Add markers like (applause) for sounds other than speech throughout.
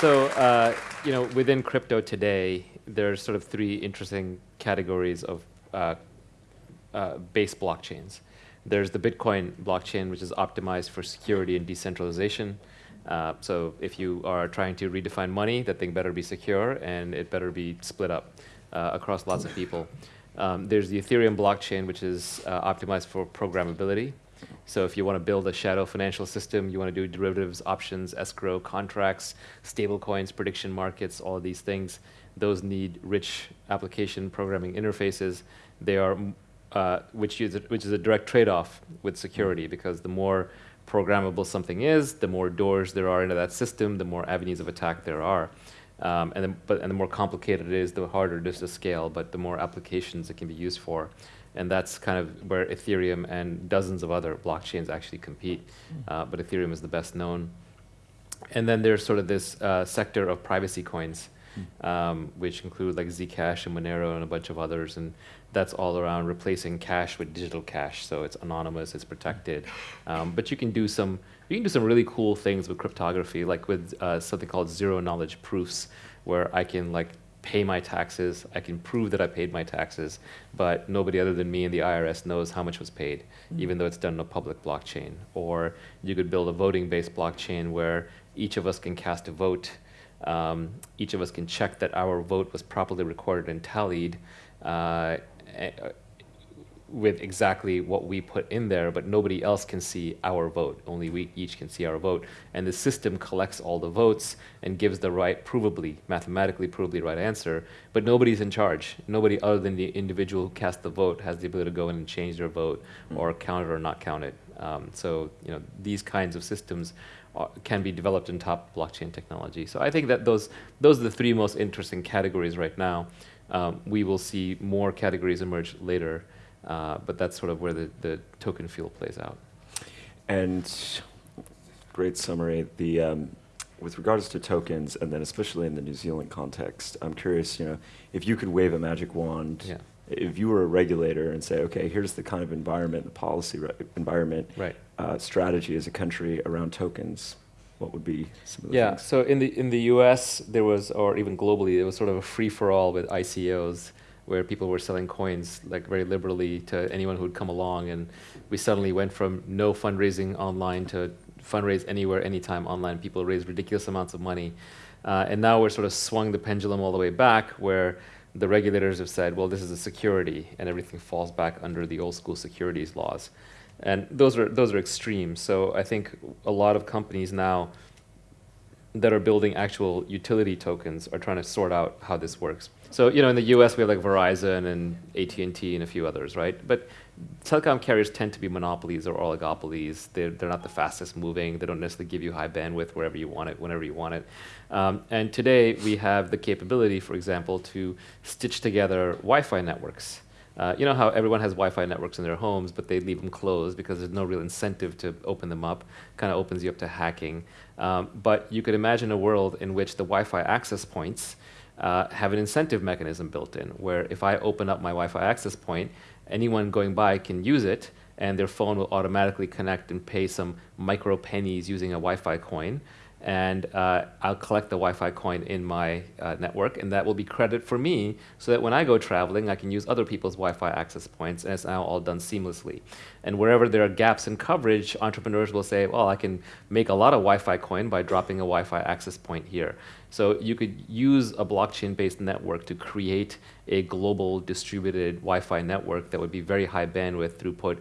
so uh, you know, within crypto today, there are sort of three interesting categories of uh, uh, base blockchains. There's the Bitcoin blockchain, which is optimized for security and decentralization. Uh, so if you are trying to redefine money, that thing better be secure and it better be split up uh, across lots of people. Um, there's the Ethereum blockchain, which is uh, optimized for programmability. So if you want to build a shadow financial system, you want to do derivatives, options, escrow, contracts, stablecoins, prediction markets, all of these things, those need rich application programming interfaces. They are, uh, which, is a, which is a direct trade-off with security because the more programmable something is, the more doors there are into that system, the more avenues of attack there are. Um, and, the, but, and the more complicated it is, the harder it is to scale, but the more applications it can be used for. And that's kind of where Ethereum and dozens of other blockchains actually compete. Hmm. Uh, but Ethereum is the best known. And then there's sort of this uh, sector of privacy coins, hmm. um, which include like Zcash and Monero and a bunch of others. And that's all around replacing cash with digital cash. So it's anonymous, it's protected. Um, but you can do some you can do some really cool things with cryptography, like with uh, something called zero knowledge proofs, where I can like pay my taxes, I can prove that I paid my taxes, but nobody other than me and the IRS knows how much was paid, mm. even though it's done on a public blockchain. Or you could build a voting-based blockchain where each of us can cast a vote, um, each of us can check that our vote was properly recorded and tallied, uh, with exactly what we put in there, but nobody else can see our vote. Only we each can see our vote. And the system collects all the votes and gives the right, provably, mathematically provably right answer, but nobody's in charge. Nobody other than the individual who cast the vote has the ability to go in and change their vote or count it or not count it. Um, so, you know, these kinds of systems can be developed in top blockchain technology. So I think that those, those are the three most interesting categories right now. Um, we will see more categories emerge later. Uh, but that's sort of where the, the token field plays out. And great summary. The um, with regards to tokens, and then especially in the New Zealand context, I'm curious. You know, if you could wave a magic wand, yeah. if you were a regulator and say, okay, here's the kind of environment, the policy environment, right. uh, strategy as a country around tokens. What would be some of the yeah, things? so in the in the U.S. there was, or even globally, there was sort of a free for all with ICOs where people were selling coins like very liberally to anyone who would come along. And we suddenly went from no fundraising online to fundraise anywhere anytime online. People raised ridiculous amounts of money. Uh, and now we're sort of swung the pendulum all the way back where the regulators have said well this is a security and everything falls back under the old school securities laws. And those are those are extremes so i think a lot of companies now that are building actual utility tokens are trying to sort out how this works so, you know, in the US, we have like Verizon and AT&T and a few others, right? But telecom carriers tend to be monopolies or oligopolies. They're, they're not the fastest moving. They don't necessarily give you high bandwidth wherever you want it, whenever you want it. Um, and today, we have the capability, for example, to stitch together Wi-Fi networks. Uh, you know how everyone has Wi-Fi networks in their homes, but they leave them closed because there's no real incentive to open them up. Kind of opens you up to hacking. Um, but you could imagine a world in which the Wi-Fi access points uh, have an incentive mechanism built in, where if I open up my Wi-Fi access point, anyone going by can use it, and their phone will automatically connect and pay some micro pennies using a Wi-Fi coin and uh, I'll collect the Wi-Fi coin in my uh, network, and that will be credit for me, so that when I go traveling, I can use other people's Wi-Fi access points, and it's now all done seamlessly. And wherever there are gaps in coverage, entrepreneurs will say, well, I can make a lot of Wi-Fi coin by dropping a Wi-Fi access point here. So you could use a blockchain-based network to create a global distributed Wi-Fi network that would be very high bandwidth throughput,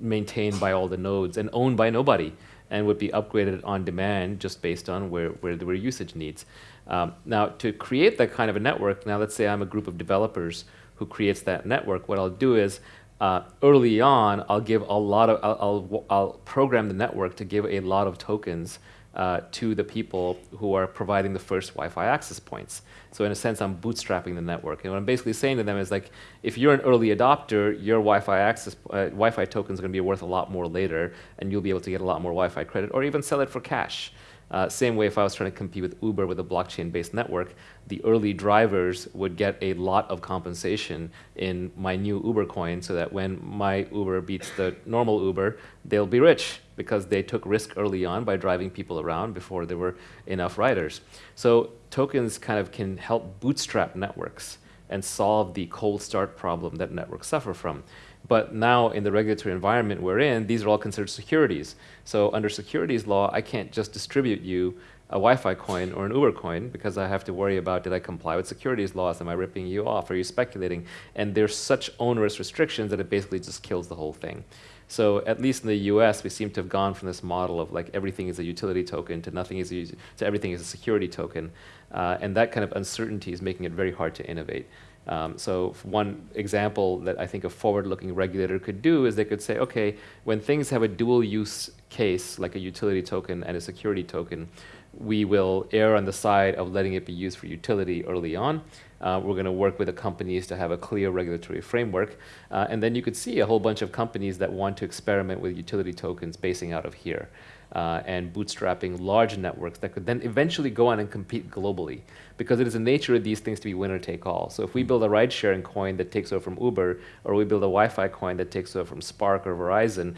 maintained by all the nodes, and owned by nobody and would be upgraded on demand just based on where, where there were usage needs. Um, now, to create that kind of a network, now let's say I'm a group of developers who creates that network, what I'll do is uh, early on, I'll give a lot of, I'll, I'll, I'll program the network to give a lot of tokens uh, to the people who are providing the first Wi-Fi access points. So in a sense, I'm bootstrapping the network. And what I'm basically saying to them is like, if you're an early adopter, your Wi-Fi access, uh, Wi-Fi token is going to be worth a lot more later, and you'll be able to get a lot more Wi-Fi credit, or even sell it for cash. Uh, same way if I was trying to compete with Uber with a blockchain-based network, the early drivers would get a lot of compensation in my new Uber coin so that when my Uber beats the normal Uber, they'll be rich because they took risk early on by driving people around before there were enough riders. So tokens kind of can help bootstrap networks and solve the cold start problem that networks suffer from. But now in the regulatory environment we're in, these are all considered securities. So under securities law, I can't just distribute you a Wi-Fi coin or an Uber coin because I have to worry about did I comply with securities laws? Am I ripping you off? Are you speculating? And there's such onerous restrictions that it basically just kills the whole thing. So at least in the US, we seem to have gone from this model of like everything is a utility token to nothing is a, to everything is a security token. Uh, and that kind of uncertainty is making it very hard to innovate. Um, so one example that I think a forward-looking regulator could do is they could say, okay, when things have a dual use case, like a utility token and a security token, we will err on the side of letting it be used for utility early on. Uh, we're going to work with the companies to have a clear regulatory framework. Uh, and then you could see a whole bunch of companies that want to experiment with utility tokens basing out of here uh, and bootstrapping large networks that could then eventually go on and compete globally. Because it is the nature of these things to be winner take all. So if we build a ride sharing coin that takes over from Uber, or we build a Wi Fi coin that takes over from Spark or Verizon,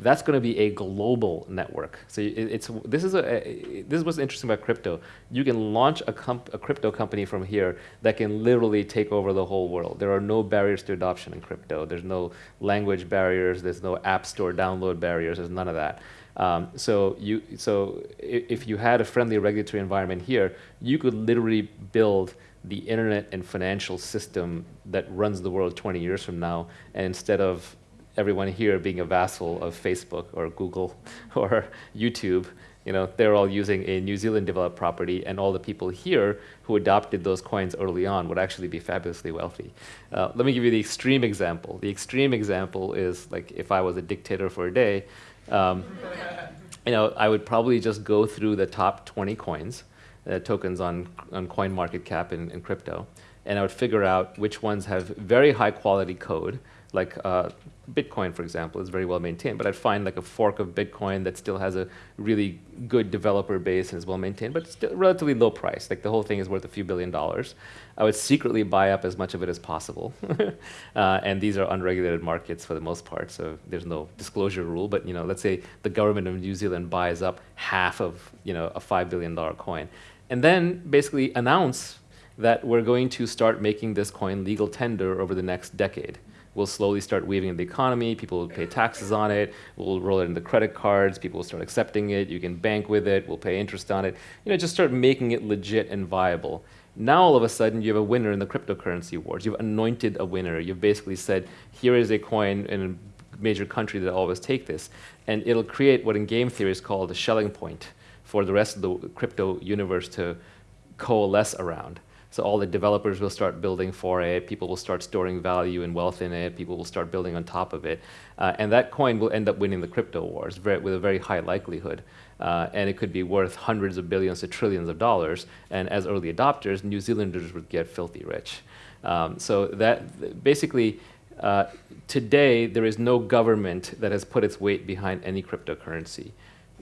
that's going to be a global network. So it, it's this is a, a, this is what's interesting about crypto. You can launch a, a crypto company from here that can literally take over the whole world. There are no barriers to adoption in crypto. There's no language barriers. There's no app store download barriers. There's none of that. Um, so you, so if you had a friendly regulatory environment here, you could literally build the internet and financial system that runs the world 20 years from now, and instead of everyone here being a vassal of Facebook or Google (laughs) or YouTube, you know, they're all using a New Zealand developed property, and all the people here who adopted those coins early on would actually be fabulously wealthy. Uh, let me give you the extreme example. The extreme example is like if I was a dictator for a day, um, (laughs) you know, I would probably just go through the top 20 coins, uh, tokens on, on CoinMarketCap in, in crypto, and I would figure out which ones have very high quality code, like uh, Bitcoin, for example, is very well maintained, but I'd find like a fork of Bitcoin that still has a really good developer base and is well maintained, but still relatively low price. Like the whole thing is worth a few billion dollars. I would secretly buy up as much of it as possible. (laughs) uh, and these are unregulated markets for the most part, so there's no disclosure rule. But you know, let's say the government of New Zealand buys up half of you know a five billion dollar coin, and then basically announce that we're going to start making this coin legal tender over the next decade We'll slowly start weaving in the economy. People will pay taxes on it. We'll roll it into credit cards. People will start accepting it. You can bank with it. We'll pay interest on it. You know, just start making it legit and viable. Now all of a sudden you have a winner in the cryptocurrency wars. You've anointed a winner. You've basically said, here is a coin in a major country that always take this. And it'll create what in game theory is called a Schelling point for the rest of the crypto universe to coalesce around. So all the developers will start building for it. People will start storing value and wealth in it. People will start building on top of it. Uh, and that coin will end up winning the crypto wars very, with a very high likelihood. Uh, and it could be worth hundreds of billions to trillions of dollars. And as early adopters, New Zealanders would get filthy rich. Um, so that basically, uh, today there is no government that has put its weight behind any cryptocurrency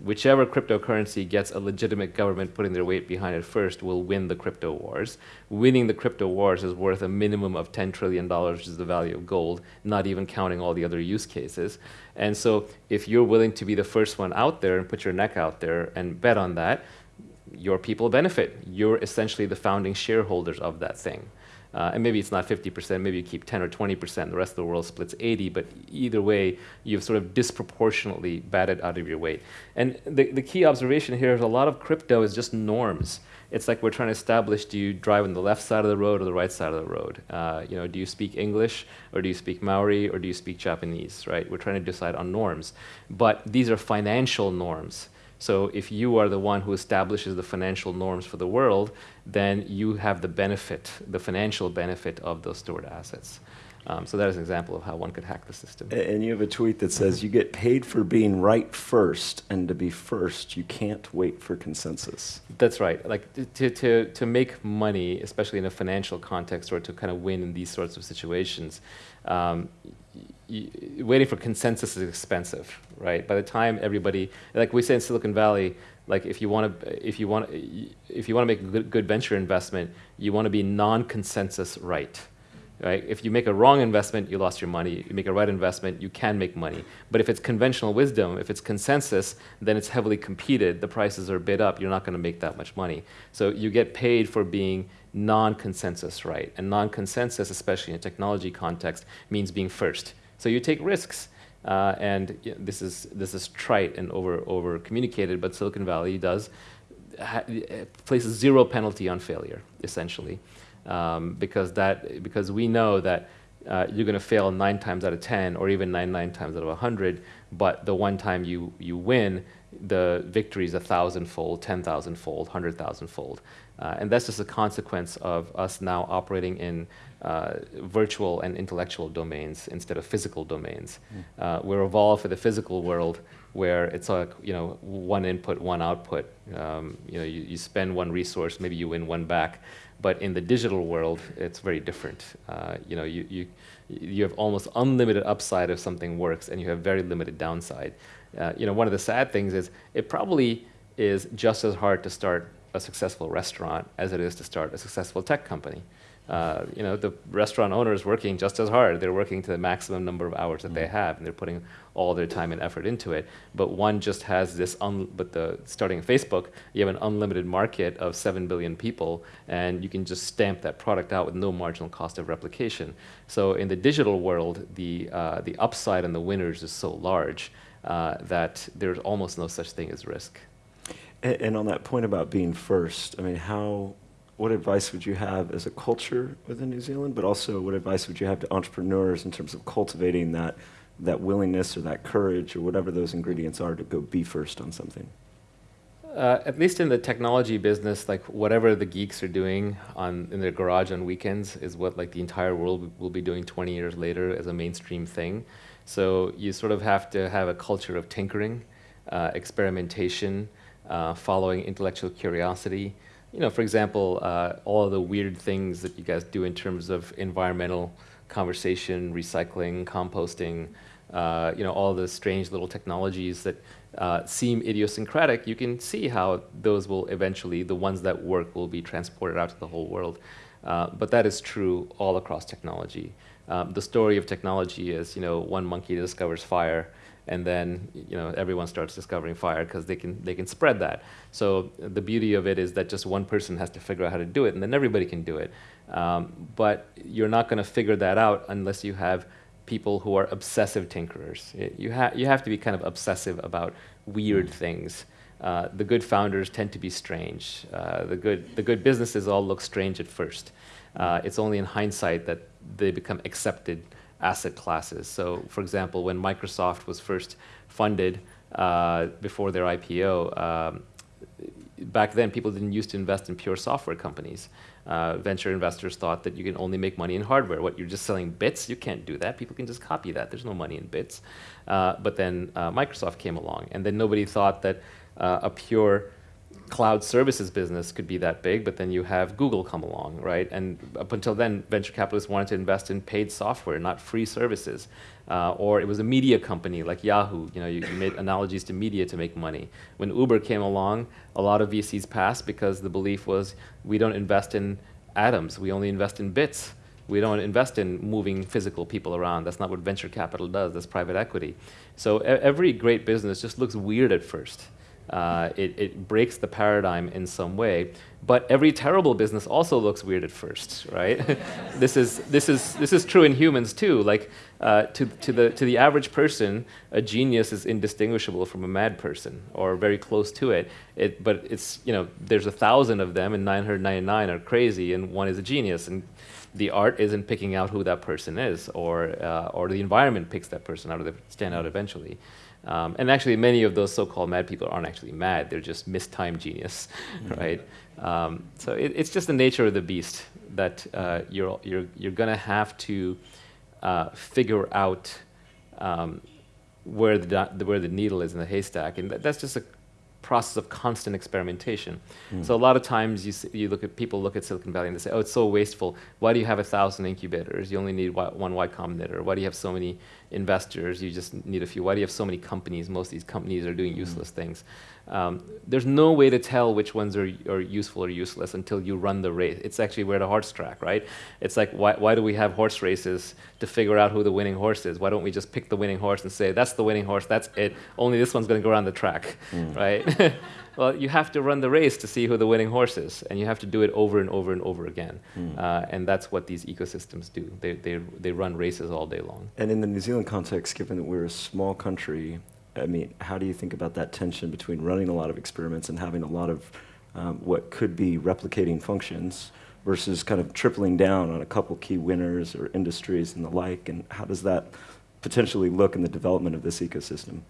whichever cryptocurrency gets a legitimate government putting their weight behind it first will win the crypto wars. Winning the crypto wars is worth a minimum of $10 trillion, which is the value of gold, not even counting all the other use cases. And so if you're willing to be the first one out there and put your neck out there and bet on that, your people benefit. You're essentially the founding shareholders of that thing. Uh, and maybe it's not 50%, maybe you keep 10 or 20%, the rest of the world splits 80, but either way, you've sort of disproportionately batted out of your weight. And the, the key observation here is a lot of crypto is just norms. It's like we're trying to establish, do you drive on the left side of the road or the right side of the road? Uh, you know, do you speak English or do you speak Maori or do you speak Japanese, right? We're trying to decide on norms. But these are financial norms. So if you are the one who establishes the financial norms for the world, then you have the benefit, the financial benefit of those stored assets. Um, so that is an example of how one could hack the system. And you have a tweet that says, you get paid for being right first, and to be first, you can't wait for consensus. That's right. Like to, to, to make money, especially in a financial context, or to kind of win in these sorts of situations, um, waiting for consensus is expensive, right? By the time everybody, like we say in Silicon Valley, like if you want to, if you want, if you want to make a good, good venture investment, you want to be non-consensus right. right? If you make a wrong investment, you lost your money. You make a right investment, you can make money. But if it's conventional wisdom, if it's consensus, then it's heavily competed. The prices are bid up. You're not going to make that much money. So you get paid for being non-consensus right. And non-consensus, especially in a technology context, means being first. So you take risks. Uh, and you know, this is this is trite and over over communicated, but Silicon Valley does places zero penalty on failure, essentially um, because that because we know that uh, you're going to fail nine times out of ten, or even nine nine times out of a hundred. But the one time you you win, the victory is a thousandfold, ten thousandfold, hundred thousandfold, uh, and that's just a consequence of us now operating in uh, virtual and intellectual domains instead of physical domains. Mm. we're evolved for the physical world where it's like you know one input, one output. Um, you know, you, you spend one resource, maybe you win one back. But in the digital world, it's very different. Uh, you know, you, you, you have almost unlimited upside if something works, and you have very limited downside. Uh, you know, one of the sad things is it probably is just as hard to start a successful restaurant as it is to start a successful tech company. Uh, you know, the restaurant owner is working just as hard. They're working to the maximum number of hours that mm. they have, and they're putting all their time and effort into it. But one just has this, but the starting Facebook, you have an unlimited market of 7 billion people, and you can just stamp that product out with no marginal cost of replication. So in the digital world, the, uh, the upside and the winners is so large uh, that there's almost no such thing as risk. And, on that point about being first, I mean, how what advice would you have as a culture within New Zealand, but also what advice would you have to entrepreneurs in terms of cultivating that, that willingness or that courage or whatever those ingredients are to go be first on something? Uh, at least in the technology business, like whatever the geeks are doing on in their garage on weekends is what like the entire world will be doing 20 years later as a mainstream thing. So you sort of have to have a culture of tinkering, uh, experimentation, uh, following intellectual curiosity, you know, for example, uh, all the weird things that you guys do in terms of environmental conversation, recycling, composting, uh, you know, all the strange little technologies that uh, seem idiosyncratic, you can see how those will eventually, the ones that work, will be transported out to the whole world. Uh, but that is true all across technology. Um, the story of technology is, you know, one monkey discovers fire, and then you know everyone starts discovering fire because they can they can spread that. So the beauty of it is that just one person has to figure out how to do it, and then everybody can do it. Um, but you're not going to figure that out unless you have people who are obsessive tinkerers. You have you have to be kind of obsessive about weird mm. things. Uh, the good founders tend to be strange. Uh, the good the good businesses all look strange at first. Uh, it's only in hindsight that they become accepted asset classes. So, for example, when Microsoft was first funded uh, before their IPO, um, back then people didn't used to invest in pure software companies. Uh, venture investors thought that you can only make money in hardware. What you're just selling bits? You can't do that. People can just copy that. There's no money in bits. Uh, but then uh, Microsoft came along, and then nobody thought that uh, a pure cloud services business could be that big, but then you have Google come along, right? And up until then, venture capitalists wanted to invest in paid software, not free services. Uh, or it was a media company like Yahoo. You know, you, you, made analogies to media to make money. When Uber came along, a lot of VCs passed because the belief was we don't invest in atoms, we only invest in bits. We don't invest in moving physical people around. That's not what venture capital does. That's private equity. So every great business just looks weird at first. Uh, it, it breaks the paradigm in some way. But every terrible business also looks weird at first, right? (laughs) this, is, this, is, this is true in humans too. Like, uh, to, to, the, to the average person, a genius is indistinguishable from a mad person, or very close to it. it but it's, you know, there's a thousand of them, and 999 are crazy, and one is a genius. And the art isn't picking out who that person is, or, uh, or the environment picks that person out, or they stand out eventually. Um, and actually, many of those so-called mad people aren't actually mad; they're just mistimed genius, (laughs) mm-hmm. right? Um, so it, it's just the nature of the beast that uh, you're you're you're going to have to uh, figure out um, where the where the needle is in the haystack, and that, that's just a process of constant experimentation. Mm. So a lot of times you, you look at people look at Silicon Valley and they say, oh, it's so wasteful. Why do you have a thousand incubators? You only need one Y Combinator. Why do you have so many investors. You just need a few. Why do you have so many companies? Most of these companies are doing mm. useless mm. things. Um, there's no way to tell which ones are, are useful or useless until you run the race. It's actually where the horse track, right? It's like, why, why do we have horse races to figure out who the winning horse is? Why don't we just pick the winning horse and say, that's the winning horse, that's it, only this one's going to go around the track, mm. right? (laughs) well, you have to run the race to see who the winning horse is, and you have to do it over and over and over again. Mm. Uh, and that's what these ecosystems do. They, they, they run races all day long. And in the New Zealand context, given that we're a small country, I mean, how do you think about that tension between running a lot of experiments and having a lot of um, what could be replicating functions versus kind of tripling down on a couple key winners or industries and the like? And how does that potentially look in the development of this ecosystem?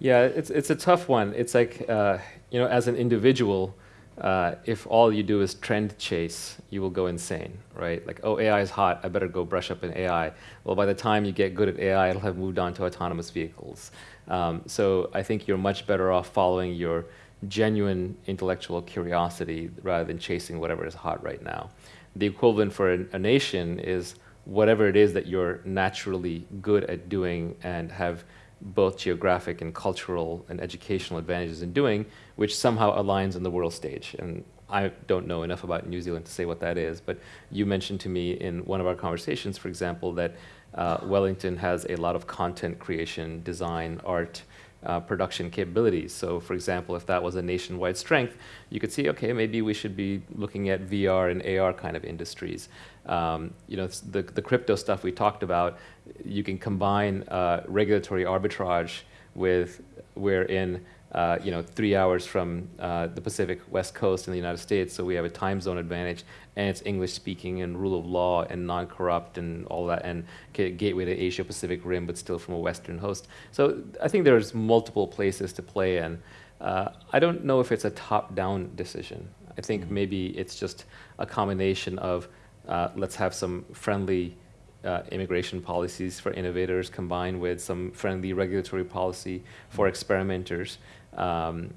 Yeah, it's, it's a tough one. It's like, uh, you know, as an individual, uh, if all you do is trend chase, you will go insane, right? Like, oh, AI is hot, I better go brush up in AI. Well, by the time you get good at AI, it'll have moved on to autonomous vehicles. Um, so I think you're much better off following your genuine intellectual curiosity rather than chasing whatever is hot right now. The equivalent for a, a nation is whatever it is that you're naturally good at doing and have both geographic and cultural and educational advantages in doing, which somehow aligns on the world stage. And I don't know enough about New Zealand to say what that is, but you mentioned to me in one of our conversations, for example, that uh, Wellington has a lot of content creation, design, art, uh, production capabilities. So for example, if that was a nationwide strength, you could see, okay, maybe we should be looking at VR and AR kind of industries. Um, you know, the, the crypto stuff we talked about, you can combine uh, regulatory arbitrage with wherein uh, you know, three hours from uh, the Pacific West Coast in the United States, so we have a time zone advantage, and it's English speaking and rule of law and non-corrupt and all that, and gateway to Asia Pacific Rim, but still from a Western host. So I think there's multiple places to play in. Uh, I don't know if it's a top-down decision. I think mm -hmm. maybe it's just a combination of uh, let's have some friendly uh, immigration policies for innovators combined with some friendly regulatory policy for mm-hmm. experimenters um,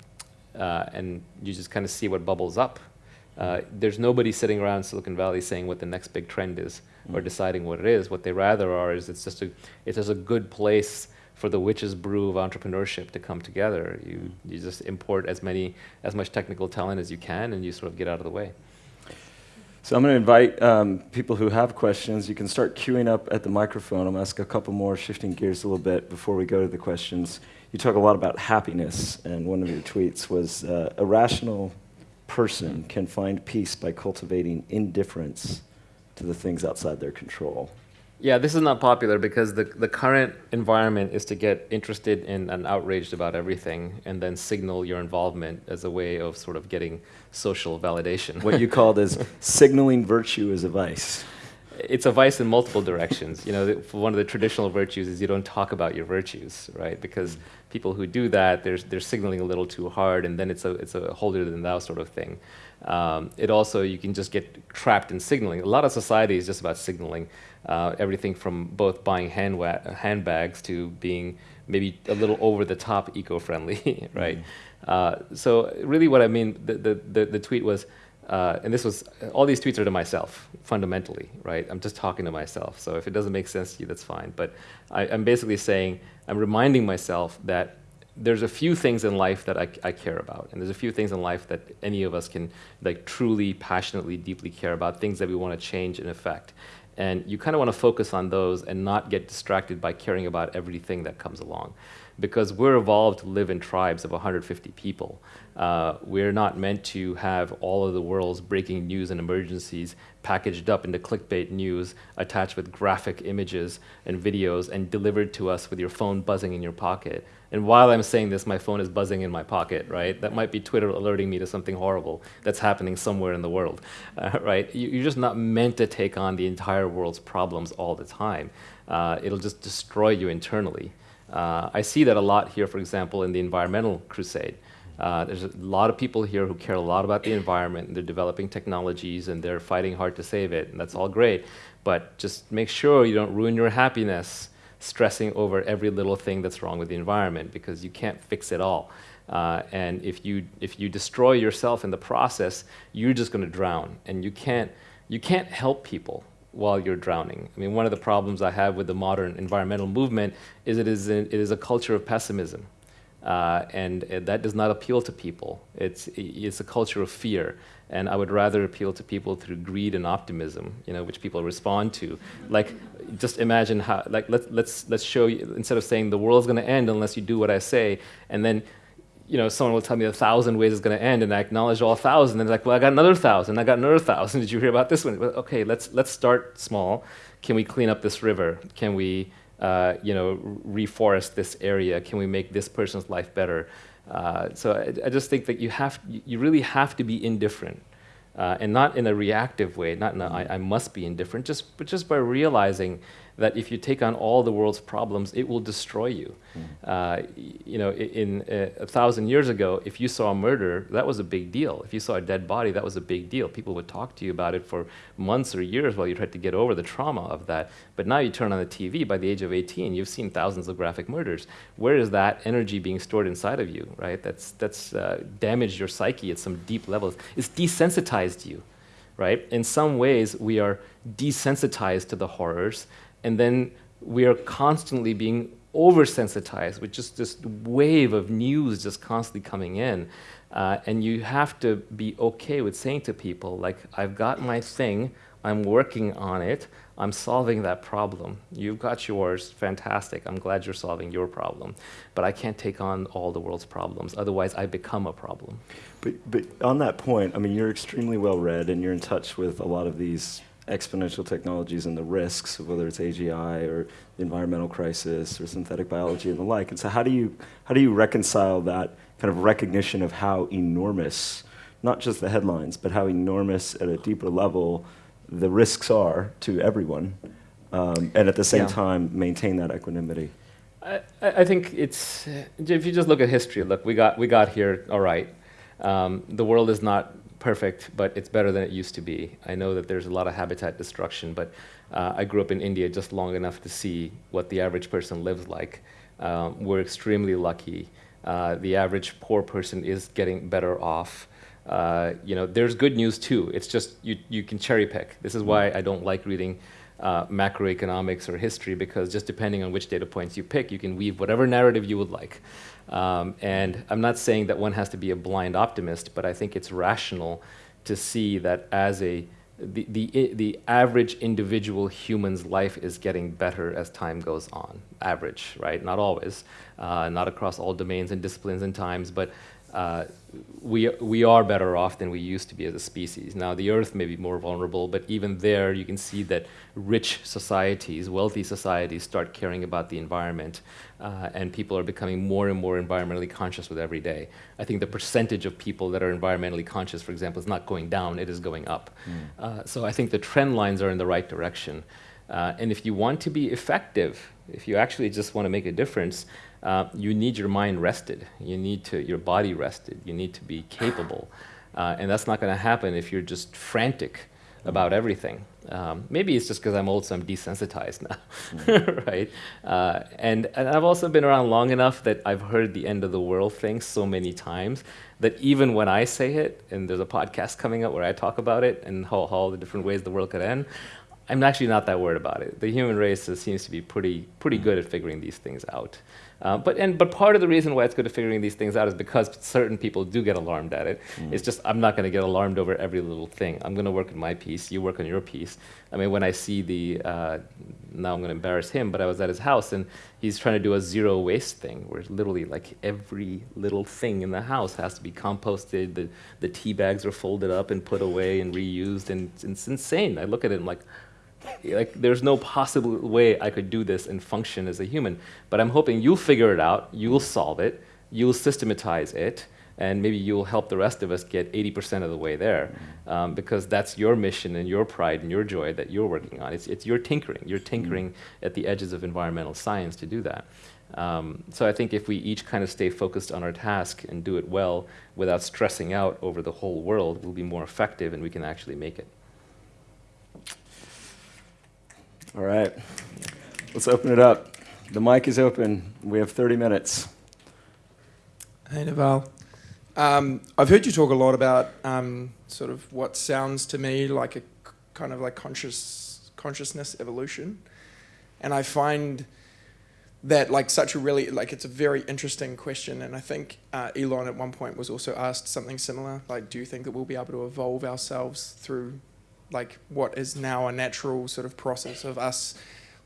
uh, and you just kind of see what bubbles up. Uh, there's nobody sitting around Silicon Valley saying what the next big trend is mm. or deciding what it is. What they rather are is it's just a it's just a good place for the witch's brew of entrepreneurship to come together. You you just import as many as much technical talent as you can, and you sort of get out of the way. So I'm going to invite um, people who have questions. You can start queuing up at the microphone. I'm going to ask a couple more, shifting gears a little bit before we go to the questions you talk a lot about happiness, and one of your tweets was uh, a rational person can find peace by cultivating indifference to the things outside their control. Yeah, this is not popular because the, the current environment is to get interested in and outraged about everything and then signal your involvement as a way of sort of getting social validation. What you called as (laughs) signaling virtue as a vice it's a vice in multiple directions. You know, the, one of the traditional virtues is you don't talk about your virtues, right? Because people who do that, they're, they're signaling a little too hard, and then it's a, it's a holier than thou sort of thing. Um, it also, you can just get trapped in signaling. A lot of society is just about signaling. Uh, everything from both buying hand handbags to being maybe a little over the top eco-friendly, (laughs) right? Mm. Uh, so really what I mean, the, the, the tweet was, uh, and this was, all these tweets are to myself, fundamentally, right? I'm just talking to myself. So if it doesn't make sense to you, that's fine. But I, am basically saying, I'm reminding myself that there's a few things in life that I, I, care about. And there's a few things in life that any of us can like truly, passionately, deeply care about, things that we want to change and affect. And you kind of want to focus on those and not get distracted by caring about everything that comes along because we're evolved to live in tribes of 150 people. Uh, we're not meant to have all of the world's breaking news and emergencies packaged up into clickbait news, attached with graphic images and videos, and delivered to us with your phone buzzing in your pocket. And while I'm saying this, my phone is buzzing in my pocket, right? That might be Twitter alerting me to something horrible that's happening somewhere in the world, (laughs) uh, right? You're just not meant to take on the entire world's problems all the time. Uh, it'll just destroy you internally. Uh, I see that a lot here, for example, in the environmental crusade. Uh, there's a lot of people here who care a lot about the environment, and they're developing technologies, and they're fighting hard to save it, and that's all great. But just make sure you don't ruin your happiness stressing over every little thing that's wrong with the environment, because you can't fix it all. Uh, and if you, if you destroy yourself in the process, you're just going to drown, and you can't, you can't help people while you're drowning. I mean, one of the problems I have with the modern environmental movement is it is, it is a culture of pessimism. Uh, and uh, that does not appeal to people. It's, it's a culture of fear. And I would rather appeal to people through greed and optimism, you know, which people respond to. Like, just imagine how, like, let's, let's, let's show you, instead of saying the world's going to end unless you do what I say, and then you know, someone will tell me a thousand ways it's going to end, and I acknowledge all thousand, and like, well, I got another thousand, I got another thousand. Did you hear about this one? Well, okay, let's let's start small. Can we clean up this river? Can we, uh, you know, reforest this area? Can we make this person's life better? Uh, so I, I, just think that you have, you really have to be indifferent, uh, and not in a reactive way. Not in a, I, I must be indifferent, just but just by realizing that if you take on all the world's problems, it will destroy you. Mm. Uh, you know, in, in uh, a thousand years ago, if you saw a murder, that was a big deal. If you saw a dead body, that was a big deal. People would talk to you about it for months or years while you tried to get over the trauma of that. But now you turn on the TV, by the age of 18, you've seen thousands of graphic murders. Where is that energy being stored inside of you, right? That's, that's uh, damaged your psyche at some deep levels. It's desensitized you, right? In some ways, we are desensitized to the horrors and then we are constantly being oversensitized with just this wave of news just constantly coming in. Uh, and you have to be okay with saying to people, like, I've got my thing, I'm working on it, I'm solving that problem. You've got yours, fantastic, I'm glad you're solving your problem. But I can't take on all the world's problems, otherwise, I become a problem. But, but on that point, I mean, you're extremely well read and you're in touch with a lot of these exponential technologies and the risks, of whether it's AGI or the environmental crisis or synthetic biology and the like. And so how do you, how do you reconcile that kind of recognition of how enormous, not just the headlines, but how enormous at a deeper level the risks are to everyone, um, and at the same yeah. time maintain that equanimity? I, I think it's, if you just look at history, look, we got, we got here all right. Um, the world is not perfect, but it's better than it used to be. I know that there's a lot of habitat destruction, but uh, I grew up in India just long enough to see what the average person lives like. Um, we're extremely lucky. Uh, the average poor person is getting better off. Uh, you know, there's good news too. It's just you, you can cherry pick. This is why I don't like reading uh, macroeconomics or history because just depending on which data points you pick, you can weave whatever narrative you would like. Um, and I'm not saying that one has to be a blind optimist, but I think it's rational to see that as a the, the, the average individual human's life is getting better as time goes on. Average, right? Not always, uh, not across all domains and disciplines and times, but uh, we, we are better off than we used to be as a species. Now, the Earth may be more vulnerable, but even there, you can see that rich societies, wealthy societies, start caring about the environment, uh, and people are becoming more and more environmentally conscious with every day. I think the percentage of people that are environmentally conscious, for example, is not going down, it is going up. Mm. Uh, so I think the trend lines are in the right direction. Uh, and if you want to be effective, if you actually just want to make a difference, uh, you need your mind rested. You need to, your body rested. You need to be capable. Uh, and that's not going to happen if you're just frantic about everything. Um, maybe it's just because I'm old, so I'm desensitized (laughs) now, mm. right? Uh, and, and I've also been around long enough that I've heard the end of the world thing so many times that even when I say it, and there's a podcast coming up where I talk about it and how, how all the different ways the world could end, I'm actually not that worried about it. The human race seems to be pretty, pretty good at figuring these things out. Uh, but, and, but part of the reason why it's good at figuring these things out is because certain people do get alarmed at it. Mm. It's just I'm not going to get alarmed over every little thing. I'm going to work on my piece, you work on your piece. I mean, when I see the, uh, now I'm going to embarrass him, but I was at his house and he's trying to do a zero waste thing where literally like every little thing in the house has to be composted. The, the tea bags are folded up and put away and reused. And it's insane. I look at it and I'm like, like there's no possible way I could do this and function as a human. But I'm hoping you'll figure it out, you'll solve it, you'll systematize it, and maybe you'll help the rest of us get 80% of the way there. Um, because that's your mission and your pride and your joy that you're working on. It's, it's your tinkering. You're tinkering mm. at the edges of environmental science to do that. Um, so I think if we each kind of stay focused on our task and do it well without stressing out over the whole world, we'll be more effective and we can actually make it. All right. Let's open it up. The mic is open. We have 30 minutes. Hey, Naval. Um, I've heard you talk a lot about um, sort of what sounds to me like a kind of like conscious consciousness evolution, and I find that like such a really like it's a very interesting question and i think uh, elon at one point was also asked something similar like do you think that we'll be able to evolve ourselves through like what is now a natural sort of process of us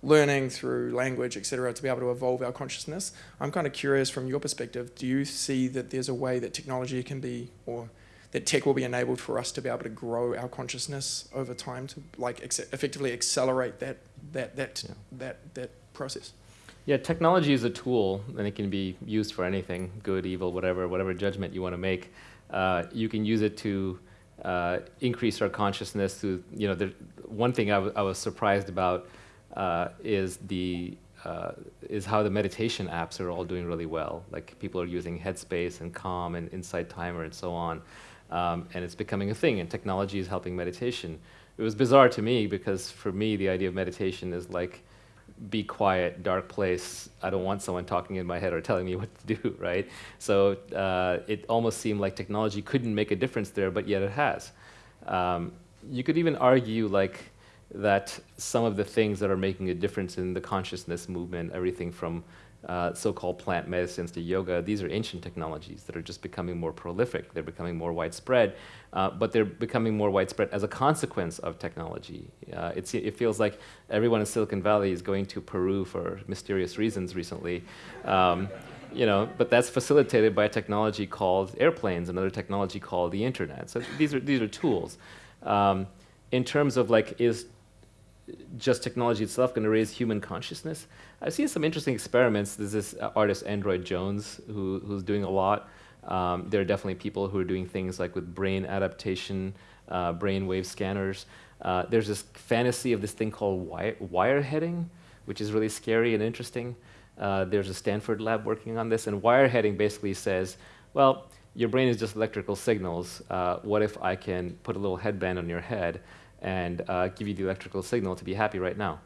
learning through language etc to be able to evolve our consciousness i'm kind of curious from your perspective do you see that there's a way that technology can be or that tech will be enabled for us to be able to grow our consciousness over time to like effectively accelerate that that that yeah. that that process yeah, technology is a tool, and it can be used for anything, good, evil, whatever, whatever judgment you want to make. Uh, you can use it to uh, increase our consciousness. To you know, the, one thing I, was surprised about uh, is the uh, is how the meditation apps are all doing really well. Like people are using Headspace and Calm and Insight Timer and so on, um, and it's becoming a thing. And technology is helping meditation. It was bizarre to me because for me, the idea of meditation is like be quiet, dark place. I don't want someone talking in my head or telling me what to do, (laughs) right? So uh, it almost seemed like technology couldn't make a difference there, but yet it has. Um, you could even argue like that some of the things that are making a difference in the consciousness movement, everything from uh, so-called plant medicines to yoga, these are ancient technologies that are just becoming more prolific. They're becoming more widespread, uh, but they're becoming more widespread as a consequence of technology. Uh, it feels like everyone in Silicon Valley is going to Peru for mysterious reasons recently. Um, you know, but that's facilitated by a technology called airplanes, another technology called the internet. So these are, these are tools. Um, in terms of like, is just technology itself going to raise human consciousness? I've seen some interesting experiments. There's this artist, Android Jones, who, who's doing a lot. Um, there are definitely people who are doing things like with brain adaptation, uh, brain wave scanners. Uh, there's this fantasy of this thing called wire, wireheading, which is really scary and interesting. Uh, there's a Stanford lab working on this, and wireheading basically says, well, your brain is just electrical signals. Uh, what if I can put a little headband on your head and uh, give you the electrical signal to be happy right now.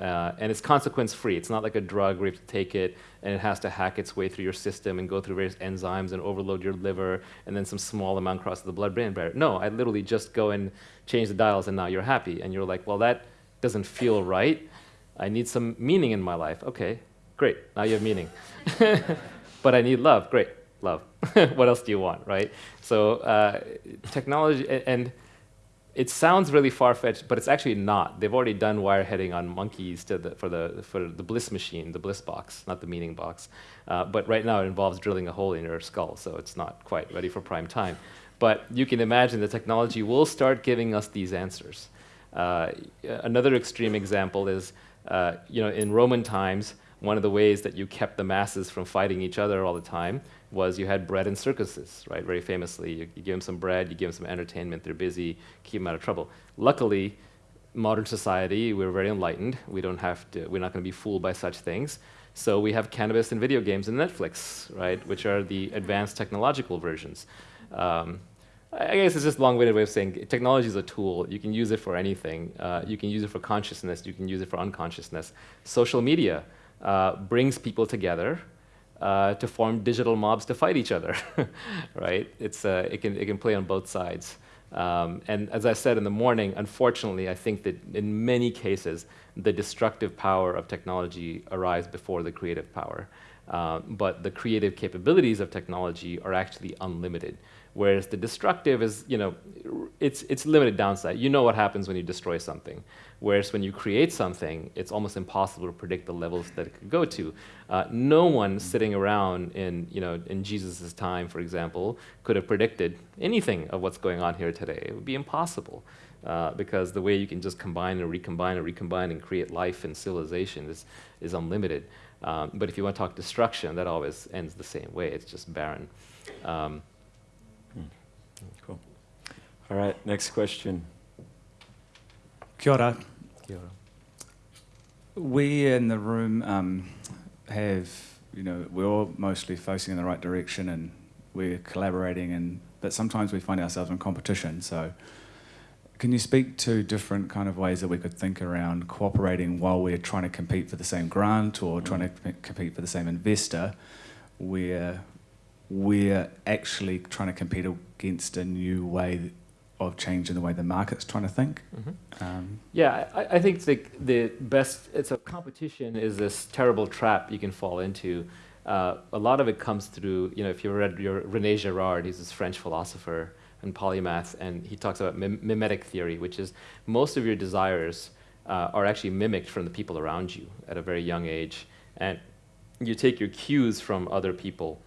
Uh, and it's consequence free. It's not like a drug where you have to take it and it has to hack its way through your system and go through various enzymes and overload your liver and then some small amount crosses the blood brain barrier. No, I literally just go and change the dials and now you're happy. And you're like, well, that doesn't feel right. I need some meaning in my life. Okay, great. Now you have meaning. (laughs) but I need love. Great, love. (laughs) what else do you want, right? So uh, technology and it sounds really far-fetched, but it's actually not. They've already done wireheading on monkeys the, for, the, for the Bliss machine, the Bliss box, not the meaning box. Uh, but right now it involves drilling a hole in your skull, so it's not quite ready for prime time. But you can imagine the technology will start giving us these answers. Uh, another extreme example is, uh, you know, in Roman times, one of the ways that you kept the masses from fighting each other all the time was you had bread and circuses, right? Very famously, you, you give them some bread, you give them some entertainment, they're busy, keep them out of trouble. Luckily, modern society, we're very enlightened. We don't have to, we're not going to be fooled by such things. So we have cannabis and video games and Netflix, right? Which are the advanced technological versions. Um, I guess it's just a long-winded way of saying technology is a tool. You can use it for anything. Uh, you can use it for consciousness. You can use it for unconsciousness. Social media uh, brings people together uh, to form digital mobs to fight each other, (laughs) right? It's, uh, it, can, it can play on both sides. Um, and as I said in the morning, unfortunately, I think that in many cases, the destructive power of technology arrives before the creative power. Uh, but the creative capabilities of technology are actually unlimited. Whereas the destructive is, you know, it's, it's limited downside. You know what happens when you destroy something. Whereas when you create something, it's almost impossible to predict the levels that it could go to. Uh, no one sitting around in, you know, in Jesus' time, for example, could have predicted anything of what's going on here today. It would be impossible. Uh, because the way you can just combine and recombine and recombine and create life and civilization is, is unlimited. Um, but if you want to talk destruction, that always ends the same way. It's just barren. Um, Cool. All right, next question. Kia ora. Kia ora. We in the room um, have, you know, we're all mostly facing in the right direction and we're collaborating, and but sometimes we find ourselves in competition. So, can you speak to different kind of ways that we could think around cooperating while we're trying to compete for the same grant or trying to compete for the same investor, where we're actually trying to compete against a new way of change in the way the market's trying to think. Mm-hmm. Um, Yeah, I, I think the, the best, it's a competition is this terrible trap you can fall into. Uh, a lot of it comes through, you know, if you read your Rene Girard, he's this French philosopher and polymath, and he talks about mim- mimetic theory, which is most of your desires uh, are actually mimicked from the people around you at a very young age. And you take your cues from other people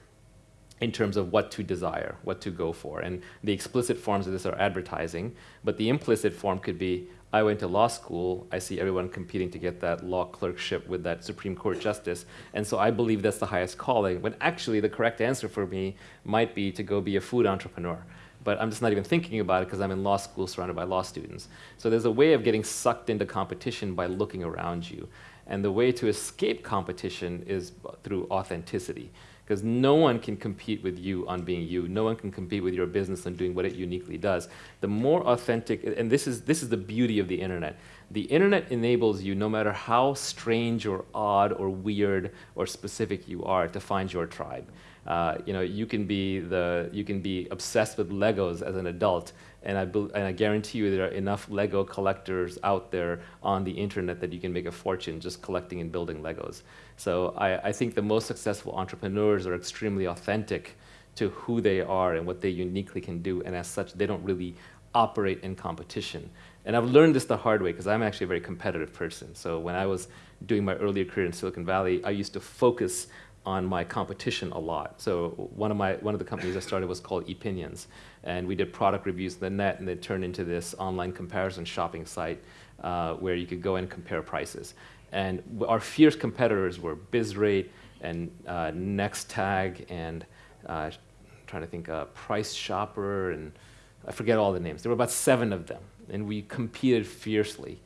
in terms of what to desire, what to go for. And the explicit forms of this are advertising, but the implicit form could be I went to law school, I see everyone competing to get that law clerkship with that Supreme Court justice, and so I believe that's the highest calling, when actually the correct answer for me might be to go be a food entrepreneur. But I'm just not even thinking about it because I'm in law school surrounded by law students. So there's a way of getting sucked into competition by looking around you. And the way to escape competition is uh, through authenticity because no one can compete with you on being you. No one can compete with your business on doing what it uniquely does. The more authentic, and this is, this is the beauty of the internet. The internet enables you, no matter how strange or odd or weird or specific you are, to find your tribe. Uh, you know, you can be the, you can be obsessed with Legos as an adult, and I, and I guarantee you there are enough Lego collectors out there on the internet that you can make a fortune just collecting and building Legos. So I, I think the most successful entrepreneurs are extremely authentic to who they are and what they uniquely can do, and as such, they don't really operate in competition. And I've learned this the hard way because I'm actually a very competitive person. So when I was doing my earlier career in Silicon Valley, I used to focus on my competition a lot. So one of my one of the companies I started was called Epinions, and we did product reviews in the net, and it turned into this online comparison shopping site uh, where you could go and compare prices. And our fierce competitors were Bizrate and uh, Nextag and uh, trying to think uh, Price Chopper and I forget all the names. There were about seven of them, and we competed fiercely.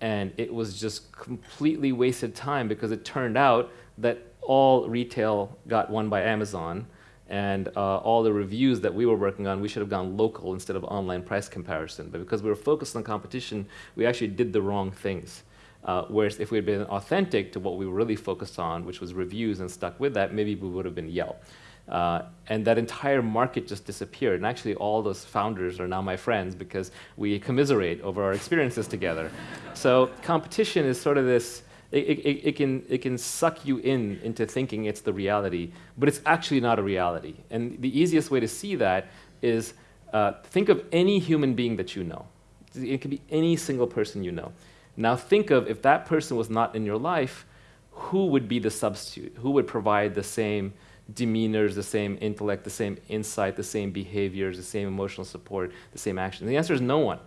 And it was just completely wasted time because it turned out that all retail got won by Amazon, and uh, all the reviews that we were working on, we should have gone local instead of online price comparison. But because we were focused on competition, we actually did the wrong things. Uh, whereas if we had been authentic to what we were really focused on, which was reviews, and stuck with that, maybe we would have been Yelp. Uh, and that entire market just disappeared. And actually, all those founders are now my friends because we commiserate over our experiences together. So competition is sort of this. It, it, it, can, it can suck you in into thinking it's the reality, but it's actually not a reality. And the easiest way to see that is uh, think of any human being that you know. It could be any single person you know. Now think of if that person was not in your life, who would be the substitute? Who would provide the same demeanors, the same intellect, the same insight, the same behaviors, the same emotional support, the same action? And the answer is no one.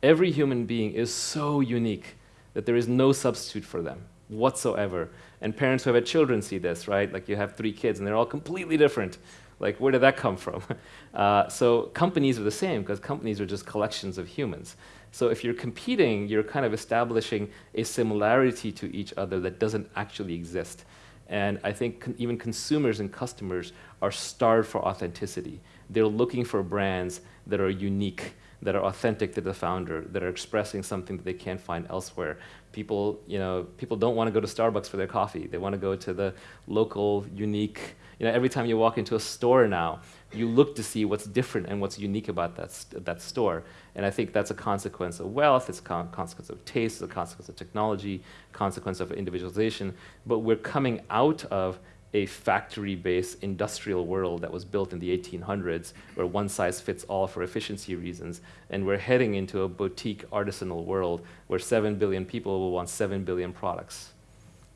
Every human being is so unique that there is no substitute for them whatsoever. And parents who have had children see this, right? Like you have three kids and they're all completely different. Like, where did that come from? (laughs) Uh, so, companies are the same because companies are just collections of humans. So if you're competing, you're kind of establishing a similarity to each other that doesn't actually exist. And I think con even consumers and customers are starved for authenticity. They're looking for brands that are unique, that are authentic to the founder, that are expressing something that they can't find elsewhere. People, you know, people don't want to go to Starbucks for their coffee. They want to go to the local, unique. You know, every time you walk into a store now, you look to see what's different and what's unique about that, that store. And I think that's a consequence of wealth, it's a con consequence of taste, it's a consequence of technology, consequence of individualization. But we're coming out of a factory-based industrial world that was built in the 1800s where one size fits all for efficiency reasons and we're heading into a boutique artisanal world where 7 billion people will want 7 billion products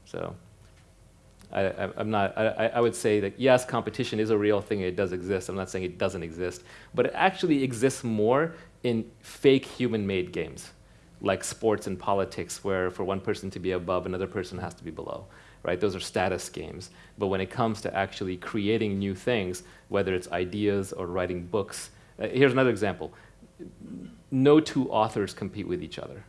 so I, am not, I, I, would say that yes, competition is a real thing, it does exist. I'm not saying it doesn't exist, but it actually exists more in fake human made games, like sports and politics, where for one person to be above, another person has to be below. Right? Those are status games. But when it comes to actually creating new things, whether it's ideas or writing books, uh, here's another example. No two authors compete with each other.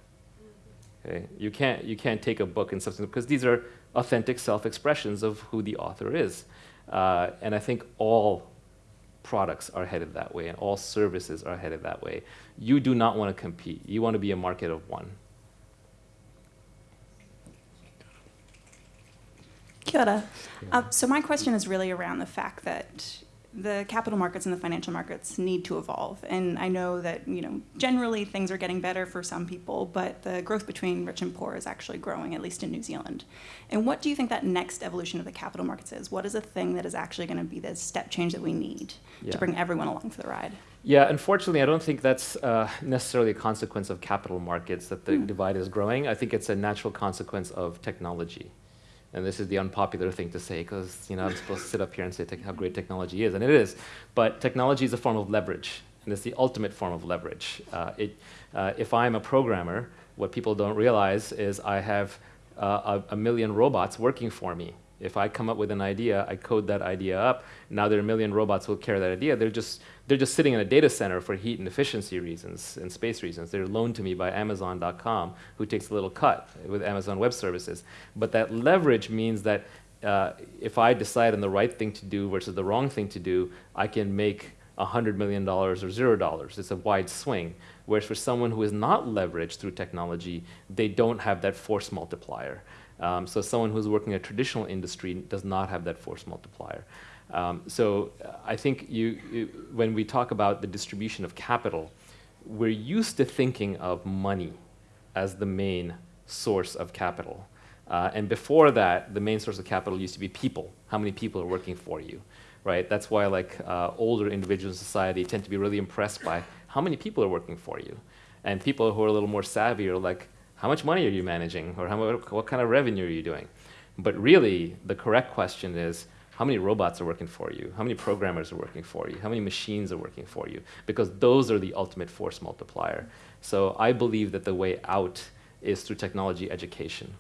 Okay? You, can't, you can't take a book and substitute, because these are authentic self-expressions of who the author is. Uh, and I think all products are headed that way and all services are headed that way. You do not want to compete. You want to be a market of one. Kia ora. Uh, so my question is really around the fact that the capital markets and the financial markets need to evolve. And I know that, you know, generally things are getting better for some people, but the growth between rich and poor is actually growing, at least in New Zealand. And what do you think that next evolution of the capital markets is? What is a thing that is actually going to be the step change that we need yeah. to bring everyone along for the ride? Yeah, unfortunately, I don't think that's uh, necessarily a consequence of capital markets that the mm. divide is growing. I think it's a natural consequence of technology and this is the unpopular thing to say because you know I'm supposed to sit up here and say how great technology is, and it is. But technology is a form of leverage, and it's the ultimate form of leverage. Uh, it, uh, if I'm a programmer, what people don't realize is I have uh, a, a million robots working for me. If I come up with an idea, I code that idea up. Now there are a million robots who will carry that idea. They're just they're just sitting in a data center for heat and efficiency reasons and space reasons. They're loaned to me by Amazon.com, who takes a little cut with Amazon Web Services. But that leverage means that uh, if I decide on the right thing to do versus the wrong thing to do, I can make $100 million or $0. It's a wide swing. Whereas for someone who is not leveraged through technology, they don't have that force multiplier. Um, so someone who's working in a traditional industry does not have that force multiplier. Um, so uh, I think you, you, when we talk about the distribution of capital, we're used to thinking of money as the main source of capital. Uh, and before that, the main source of capital used to be people. How many people are working for you, right? That's why like uh, older individuals in society tend to be really impressed by how many people are working for you. And people who are a little more savvy are like, how much money are you managing? Or how, what kind of revenue are you doing? But really, the correct question is, how many robots are working for you? How many programmers are working for you? How many machines are working for you? Because those are the ultimate force multiplier. So I believe that the way out is through technology education.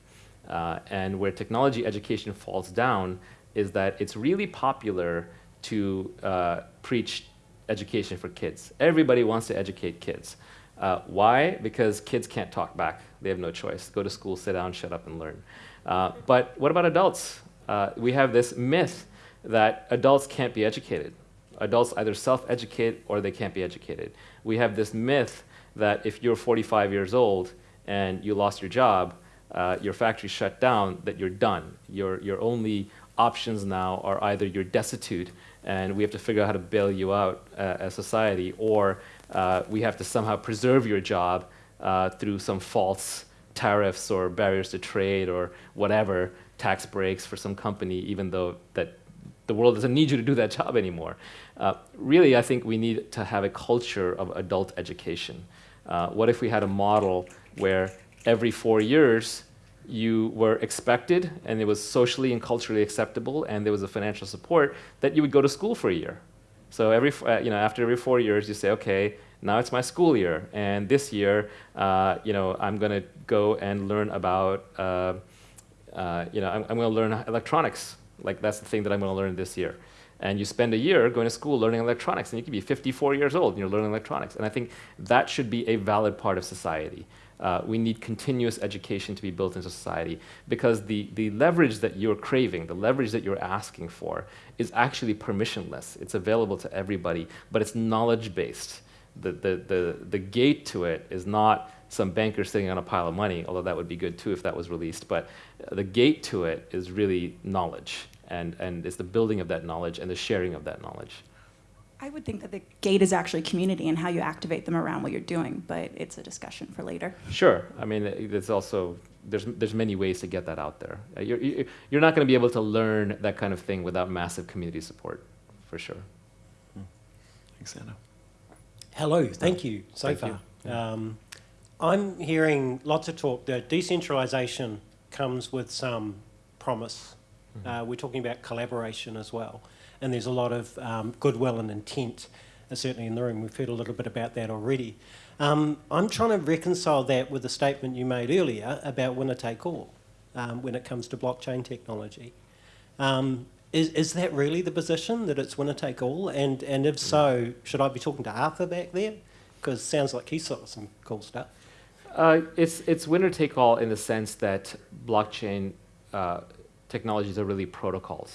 Uh, and where technology education falls down is that it's really popular to uh, preach education for kids. Everybody wants to educate kids. Uh, why? Because kids can't talk back. They have no choice. Go to school, sit down, shut up, and learn. Uh, but what about adults? uh, we have this myth that adults can't be educated. Adults either self-educate or they can't be educated. We have this myth that if you're 45 years old and you lost your job, uh, your factory shut down, that you're done. Your, your only options now are either you're destitute and we have to figure out how to bail you out uh, as society, or uh, we have to somehow preserve your job uh, through some false tariffs or barriers to trade or whatever tax breaks for some company, even though that the world doesn't need you to do that job anymore. Uh, really, I think we need to have a culture of adult education. Uh, what if we had a model where every four years you were expected and it was socially and culturally acceptable and there was a financial support that you would go to school for a year. So every, uh, you know, after every four years you say, okay, now it's my school year and this year, uh, you know, I'm going to go and learn about uh, uh, you know, I'm, I'm going to learn electronics. Like that's the thing that I'm going to learn this year. And you spend a year going to school learning electronics, and you can be 54 years old and you're learning electronics. And I think that should be a valid part of society. Uh, we need continuous education to be built into society because the, the leverage that you're craving, the leverage that you're asking for, is actually permissionless. It's available to everybody, but it's knowledge based. The, the, the, the gate to it is not some banker sitting on a pile of money, although that would be good too if that was released. But the gate to it is really knowledge, and, and it's the building of that knowledge and the sharing of that knowledge. I would think that the gate is actually community and how you activate them around what you're doing, but it's a discussion for later. Sure. I mean, there's also there's there's many ways to get that out there. Uh, you're you're not going to be able to learn that kind of thing without massive community support, for sure. Thanks, Anna. Hello. Thank you so thank far. You. Um, I'm hearing lots of talk that decentralization comes with some promise. Mm-hmm. Uh, we're talking about collaboration as well. And there's a lot of um, goodwill and intent, uh, certainly in the room. We've heard a little bit about that already. Um, I'm trying to reconcile that with the statement you made earlier about winner take all um, when it comes to blockchain technology. Um, is, is that really the position, that it's winner take all? And, and if so, should I be talking to Arthur back there? Because it sounds like he's got some cool stuff. Uh, it's, it's winner take all in the sense that blockchain uh, technologies are really protocols.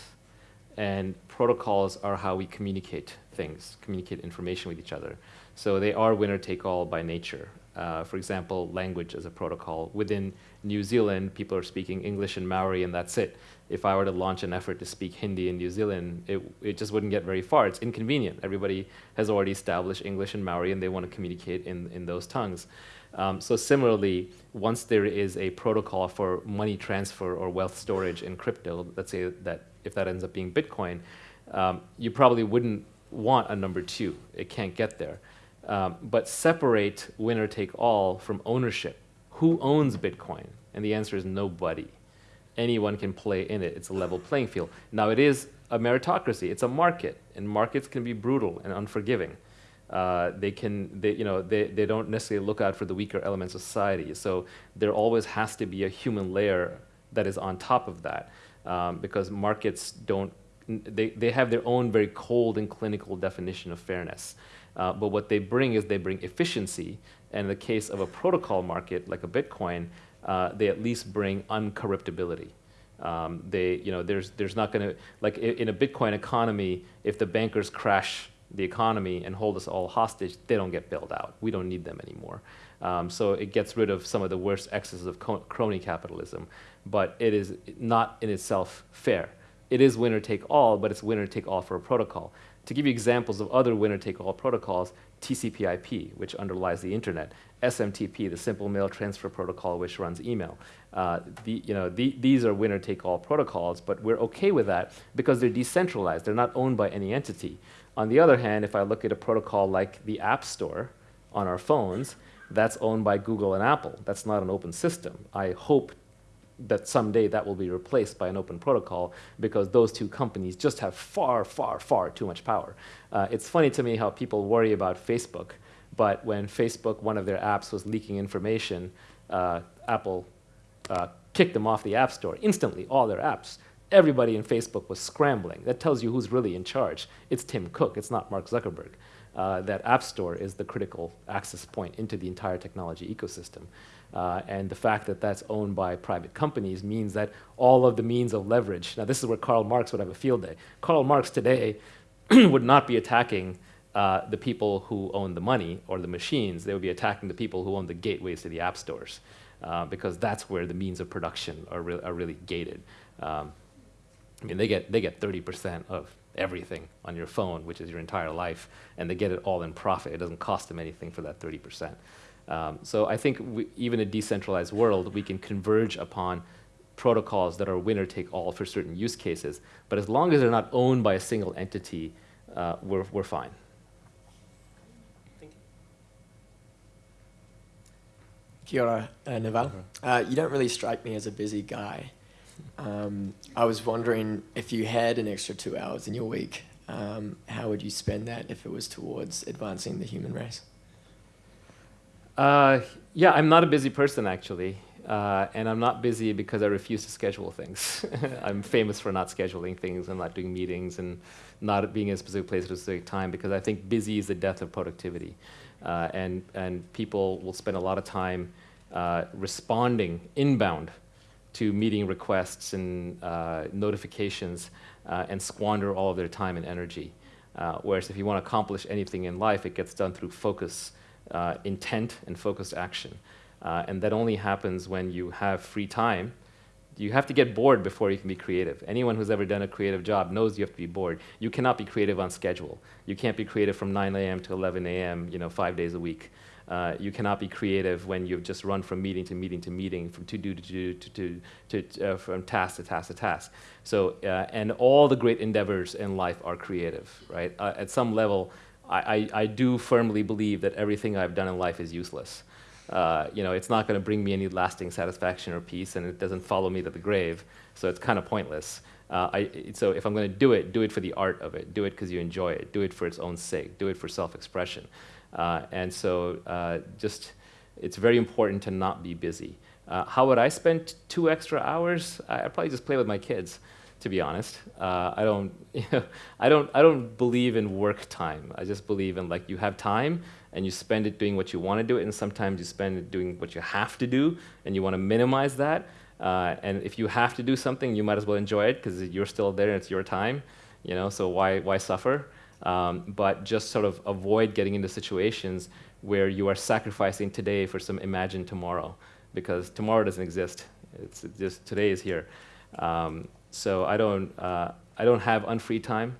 And protocols are how we communicate things, communicate information with each other. So they are winner take all by nature. Uh, for example, language as a protocol. Within New Zealand, people are speaking English and Maori, and that's it. If I were to launch an effort to speak Hindi in New Zealand, it, it just wouldn't get very far. It's inconvenient. Everybody has already established English and Maori, and they want to communicate in, in those tongues. Um, so similarly, once there is a protocol for money transfer or wealth storage in crypto, let's say that if that ends up being Bitcoin, um, you probably wouldn't want a number two. It can't get there. Um, but separate winner take all from ownership. Who owns Bitcoin? And the answer is nobody. Anyone can play in it. It's a level playing field. Now, it is a meritocracy. It's a market, and markets can be brutal and unforgiving. Uh, they can, they, you know, they, they don't necessarily look out for the weaker elements of society. So there always has to be a human layer that is on top of that, um, because markets don't, they, they have their own very cold and clinical definition of fairness. Uh, but what they bring is they bring efficiency. And in the case of a protocol market like a Bitcoin, uh, they at least bring uncorruptibility. Um, they, you know, there's, there's not going to, like in a Bitcoin economy, if the bankers crash the economy and hold us all hostage, they don't get bailed out. We don't need them anymore. Um, so it gets rid of some of the worst excesses of crony capitalism, but it is not in itself fair. It is winner take all, but it's winner take all for a protocol. To give you examples of other winner take all protocols, TCP/IP, which underlies the internet, SMTP, the Simple Mail Transfer Protocol, which runs email. Uh, the, you know, the, these are winner take all protocols, but we're okay with that because they're decentralized. They're not owned by any entity. On the other hand, if I look at a protocol like the App Store on our phones, that's owned by Google and Apple. That's not an open system. I hope that someday that will be replaced by an open protocol because those two companies just have far, far, far too much power. Uh, it's funny to me how people worry about Facebook, but when Facebook, one of their apps, was leaking information, uh, Apple uh, kicked them off the App Store instantly, all their apps everybody in Facebook was scrambling. That tells you who's really in charge. It's Tim Cook, it's not Mark Zuckerberg. Uh, that App Store is the critical access point into the entire technology ecosystem. Uh, and the fact that that's owned by private companies means that all of the means of leverage, now this is where Karl Marx would have a field day. Karl Marx today (clears throat) would not be attacking uh, the people who own the money or the machines, they would be attacking the people who own the gateways to the app stores. Uh, because that's where the means of production are, re are really gated. Um, I mean, they get, they get 30% of everything on your phone, which is your entire life, and they get it all in profit. It doesn't cost them anything for that 30%. Um, so I think we, even a decentralized world, we can converge upon protocols that are winner take all for certain use cases. But as long as they're not owned by a single entity, uh, we're, we're fine. Kia ora, uh, Naval. Uh, you don't really strike me as a busy guy. Um, I was wondering if you had an extra two hours in your week, um, how would you spend that if it was towards advancing the human race? Uh, yeah, I'm not a busy person actually. Uh, and I'm not busy because I refuse to schedule things. (laughs) I'm famous for not scheduling things and not doing meetings and not being in a specific place at a specific time because I think busy is the death of productivity. Uh, and, and people will spend a lot of time uh, responding inbound to meeting requests and uh, notifications uh, and squander all of their time and energy. Uh, whereas if you want to accomplish anything in life, it gets done through focus, uh, intent, and focused action. And that only happens when you have free time. You have to get bored before you can be creative. Anyone who's ever done a creative job knows you have to be bored. You cannot be creative on schedule. You can't be creative from 9 a.m. to 11 a.m., you know, five days a week. Uh, you cannot be creative when you've just run from meeting to meeting to meeting, from to do to do to, to, to uh, from task to task to task. So, uh, and all the great endeavors in life are creative, right? Uh, at some level, I, I, I, do firmly believe that everything I've done in life is useless. Uh, you know, it's not going to bring me any lasting satisfaction or peace, and it doesn't follow me to the grave, so it's kind of pointless. Uh, I, so if I'm going to do it, do it for the art of it. Do it because you enjoy it. Do it for its own sake. Do it for self-expression. Uh, and so uh, just, it's very important to not be busy. Uh, how would I spend two extra hours? I, would probably just play with my kids, to be honest. Uh, I don't, (laughs) you know, I don't, I don't believe in work time. I just believe in like you have time and you spend it doing what you want to do, it, and sometimes you spend it doing what you have to do, and you want to minimize that. Uh, and if you have to do something, you might as well enjoy it because you're still there and it's your time. You know, so why why suffer? um, but just sort of avoid getting into situations where you are sacrificing today for some imagined tomorrow because tomorrow doesn't exist. It's just today is here. Um, so I don't, uh, I don't have unfree time,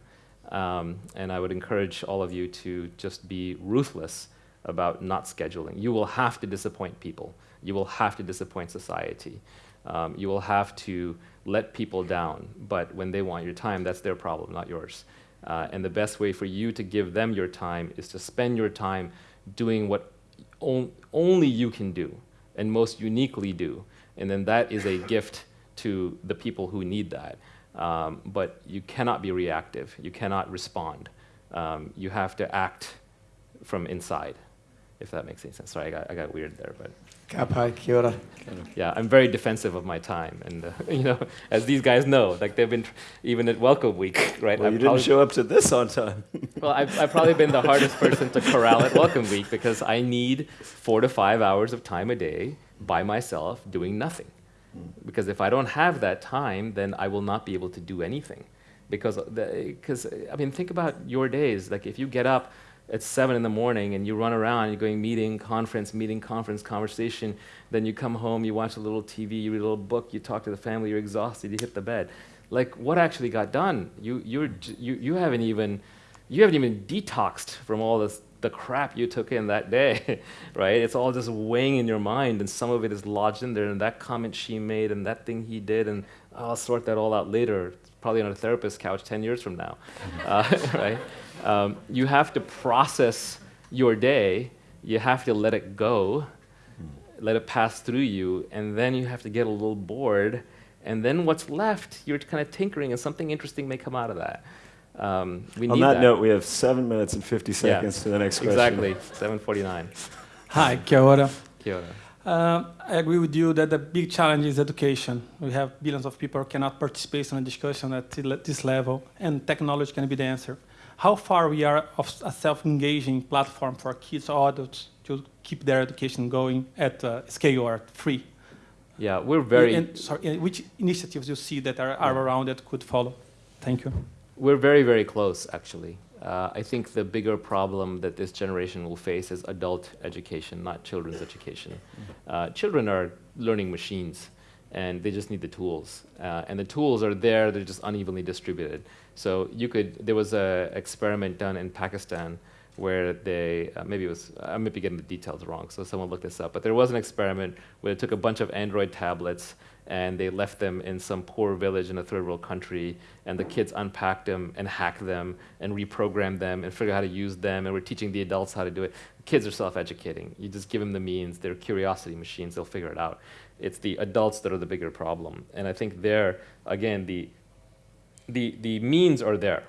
um, and I would encourage all of you to just be ruthless about not scheduling. You will have to disappoint people. You will have to disappoint society. Um, you will have to let people down, but when they want your time, that's their problem, not yours. Uh, and the best way for you to give them your time is to spend your time doing what on, only you can do and most uniquely do. And then that is a gift to the people who need that. Um, but you cannot be reactive. You cannot respond. Um, you have to act from inside, if that makes any sense. Sorry, I got, I got weird there, but. Kapai, kia ora. Yeah, I'm very defensive of my time, and uh, (laughs) you know, as these guys know, like they've been even at Welcome Week, (laughs) right? Well, you didn't show up to this on time. (laughs) well, I've, I've probably been the hardest person to corral at Welcome Week because I need four to five hours of time a day by myself doing nothing. Because if I don't have that time, then I will not be able to do anything. Because, because I mean, think about your days. Like if you get up at seven in the morning and you run around, you're going meeting, conference, meeting, conference, conversation. Then you come home, you watch a little TV, you read a little book, you talk to the family, you're exhausted, you hit the bed. Like what actually got done? You, you're, you, you haven't even, you haven't even detoxed from all this, the crap you took in that day, (laughs) right? It's all just weighing in your mind, and some of it is lodged in there, and that comment she made, and that thing he did, and I'll sort that all out later, probably on a therapist's couch 10 years from now, (laughs) uh, (laughs) right? Um, you have to process your day, you have to let it go, let it pass through you, and then you have to get a little bored, and then what's left, you're kind of tinkering, and something interesting may come out of that. Um, we On need that, that. note, we have seven minutes and 50 seconds to the next question. Exactly, 749. Hi, kia ora. Kia ora. Uh, I agree with you that the big challenge is education. We have billions of people who cannot participate in a discussion at this level, and technology can be the answer. How far we are of a self-engaging platform for kids or adults to keep their education going at uh, scale or free? Yeah, we're very. And, sorry, which initiatives you see that are, are around that could follow? Thank you. We're very, very close, actually. Uh, I think the bigger problem that this generation will face is adult education, not children's education. Uh, children are learning machines, and they just need the tools. Uh, and the tools are there; they're just unevenly distributed. So you could. There was an experiment done in Pakistan where they uh, maybe it was I may be getting the details wrong, so someone look this up. But there was an experiment where they took a bunch of Android tablets and they left them in some poor village in a third world country, and the kids unpacked them and hacked them and reprogrammed them and figured out how to use them, and we're teaching the adults how to do it. Kids are self-educating. You just give them the means. They're curiosity machines. They'll figure it out. It's the adults that are the bigger problem, and I think there again the the the means are there.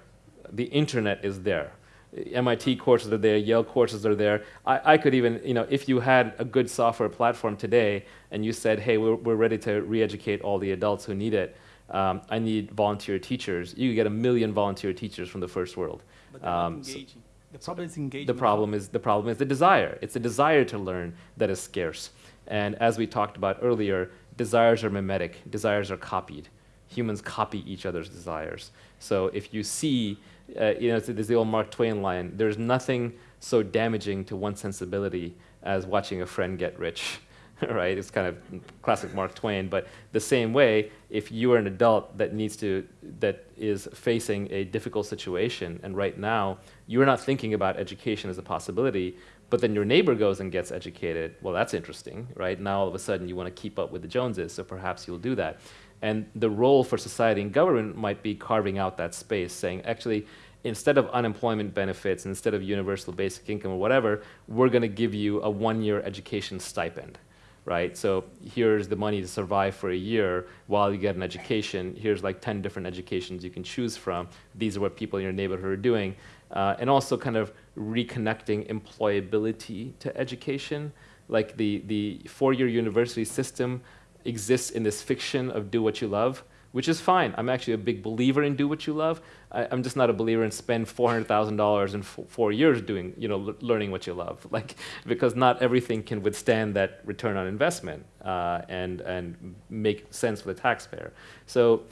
The internet is there MIT courses are there, Yale courses are there. I, I, could even, you know, if you had a good software platform today and you said, hey, we're, we're ready to re-educate all the adults who need it, um, I need volunteer teachers, you could get a million volunteer teachers from the first world. But um, engaging. the problem is engaging. The problem is, the problem is the desire. It's the desire to learn that is scarce. And as we talked about earlier, desires are mimetic, desires are copied. Humans copy each other's desires. So if you see uh, you know, there's the old Mark Twain line, there's nothing so damaging to one's sensibility as watching a friend get rich, (laughs) right? It's kind of classic Mark Twain, but the same way, if you are an adult that needs to, that is facing a difficult situation, and right now you're not thinking about education as a possibility, but then your neighbor goes and gets educated, well, that's interesting, right? Now all of a sudden you want to keep up with the Joneses, so perhaps you'll do that. And the role for society and government might be carving out that space, saying, actually, instead of unemployment benefits, instead of universal basic income or whatever, we're going to give you a one-year education stipend, right? So here's the money to survive for a year while you get an education. Here's like 10 different educations you can choose from. These are what people in your neighborhood are doing. Uh, and also kind of reconnecting employability to education. Like the, the four-year university system exists in this fiction of do what you love, which is fine. I'm actually a big believer in do what you love. I, am just not a believer in spend $400,000 in four years doing, you know, learning what you love. (laughs) Like, because not everything can withstand that return on investment uh, and, and make sense for the taxpayer. So